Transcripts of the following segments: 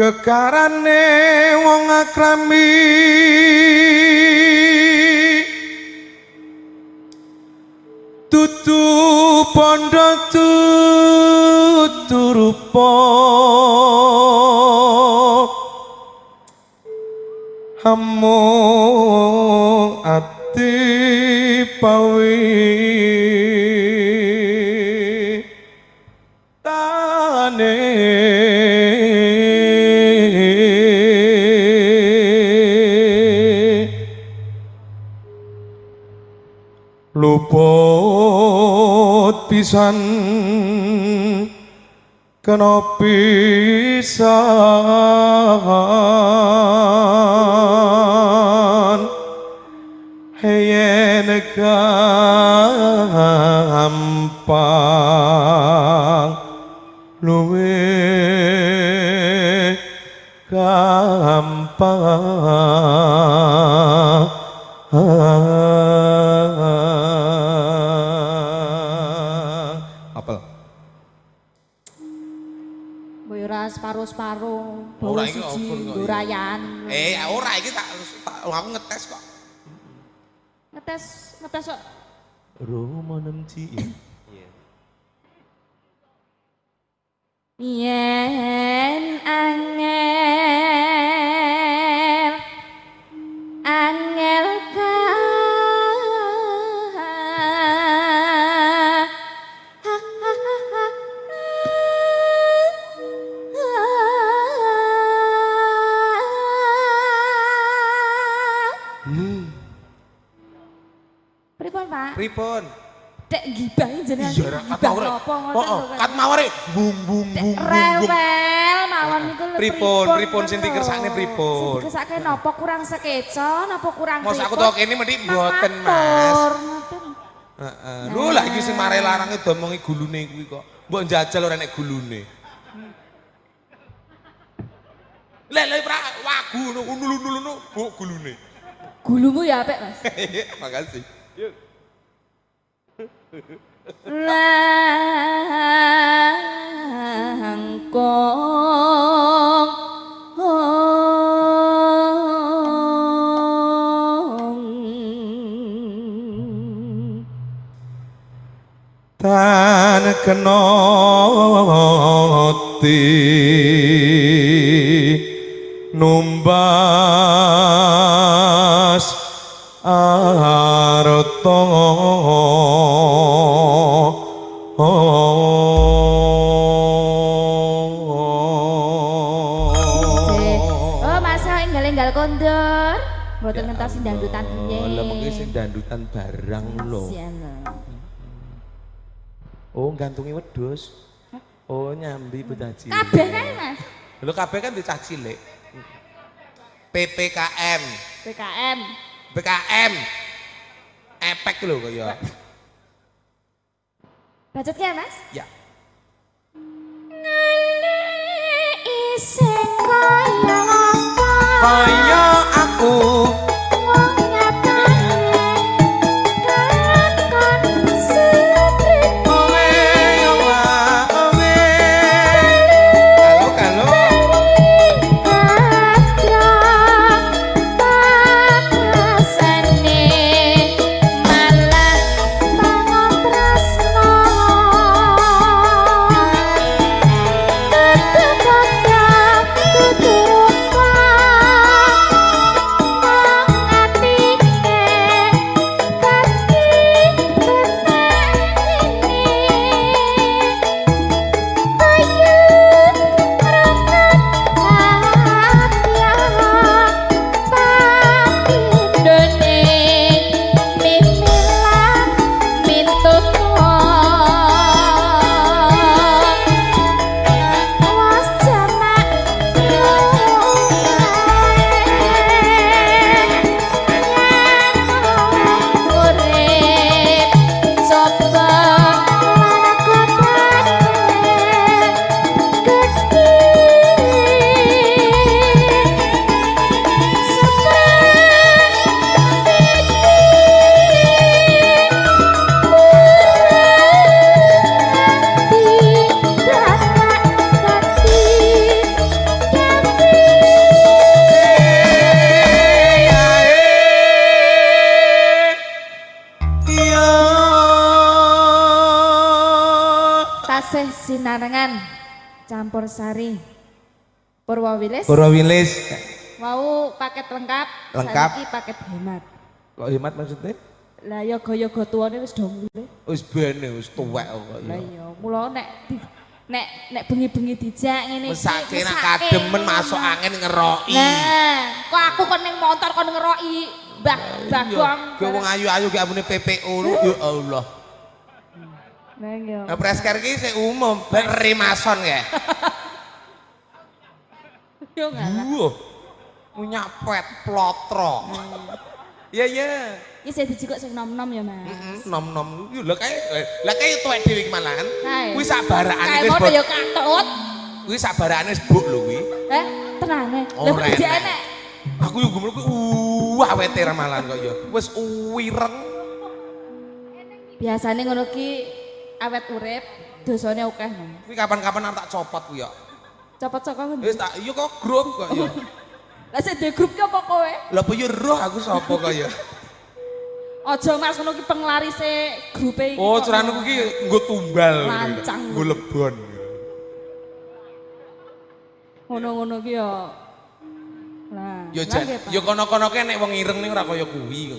kekarane wong akrami. Tutu pondo tutu rupa. Hamu ati pawi luput pisan kena pisan. Yen gampang luwe gampang ora separuh-separuh. Ora iki siji, open kok, nggo iya. rayan. Eh, ora iki tak, aku ngetes kok. Ngetes, ngetes kok. Roma nemci Yen angel Pripun, Pak? Pripun? Dek gibahi jenengan Iya, kat gibah mawar. ngoten Oh, lho, oh, kat mawar bung bung bung. Rewel mawon niku lho, Pripun, pripun sing dikersakne pripun? Sing dikersakne napa kurang sekeca, napa kurang Mos aku pripun? tau kene mendhi mboten, Mas. Heeh. Lho lah iki sing mare larange domongi gulune kuwi kok. Mbok njajal ora nek gulune. Lek lek pra wagu ngono unul-unul bu gulune. Gulumu ya apik, Mas. Makasih. Langkong tan kenoti numbas arto Oh, masa enggal-enggal kondur. Mboten ngentos sing dangdutan piye. Oh, lah mengki sing dandutan barang lho. Lho. Oh, gantungi wedhus. Oh, nyambi betaji. Kabeh kae, Mas. Lho kabeh kan dicah cilik. PPKM, PKM. BKM. Epek lho kaya. Budget ya, Mas? Ya. Iseng kaya apa Kaya aku Kasinarengan campur sari Purwawilis Purwawilis. mau paket lengkap Lengkap. saiki paket hemat Kok hemat maksudnya? lah yoga-yoga tuane wis do mulih Wis bene wis tuwek kok lah ya. mula nek nek nek bengi-bengi dijak ngene iki, Mesake mesake. kademen masuk angin ngeroki. nah kok aku kon ning motor kon ngeroki Mbah Bagong Kowe wong ayu-ayu ki ambune PPO lu ya Allah. Nah, presker ki sing umum, ben rimason ya. yo ngalah Wah. Punya pet plotro. Iya iya. iki sing dijikuk sing nom-nom ya Mas Mm, Nom nom. Yo lah kae lah kae tuwek dhewe iki malahan. Kae. Kuwi sabarane kae wis bot. ya katut Kuwi sabarane wis buk lho kuwi. eh tenane Oh, lha dijak enek. Aku yo gumul kuwi uh awete ramalan kok ya. Wis uwireng. biasane ngono ki awet urip dosane akeh Mas Kuwi kapan-kapan tak copot kuwi ya. Copot saka ngendi? Wis tak iya kok grup kok ya. Lah sing duwe grup ki apa kowe? Lah apa yo roh aku sapa kok ya. Aja Mas ngono ki penglarise grupe iki. Oh, kok. ceranku ki nggo tumbal. Lancang. Nggo lebon. ngono-ngono ki ya. Lah, Yo lah jan, yo kono-kono ke nek wong ireng ning ora kaya kuwi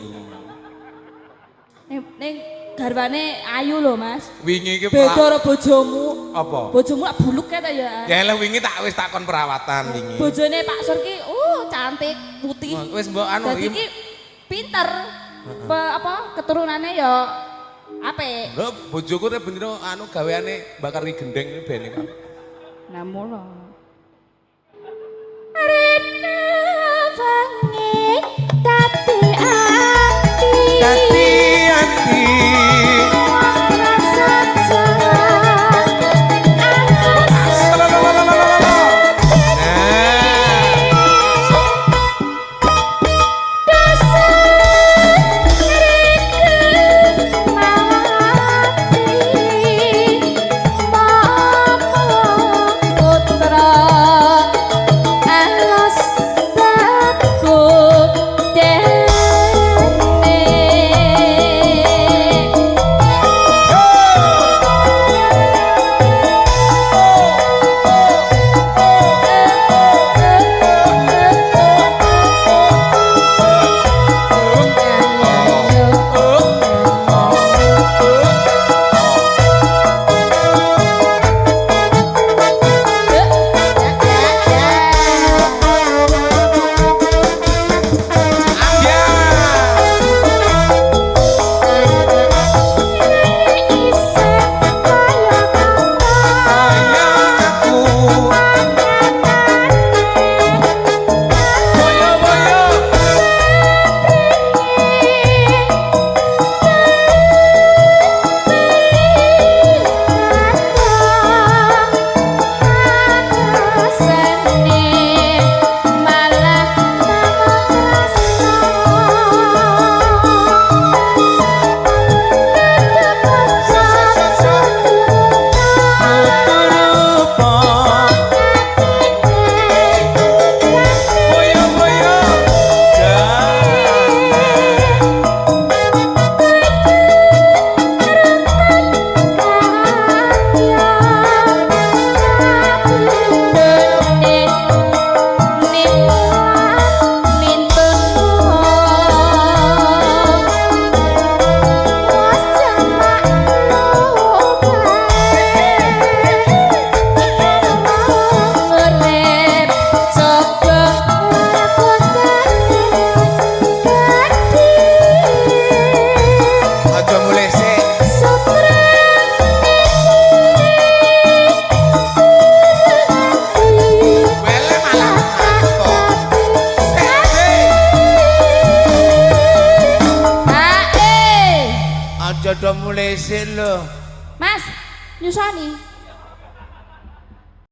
ning garwane ayu lho, Mas. Wingi iki Beda karo bojomu. apa? Bojomu lak buluk ta ya. Ya lah wingi tak wis takon perawatan wingi. Bojone Pak Sur ki uh cantik, putih. Wis mbok anu Dadi iki. ki pinter. Pe, apa keturunannya ya apik. Lho bojoku teh bener anu gaweane bakar ri gendeng bene kan. Nah, mula. lo. Mas, nyusoni.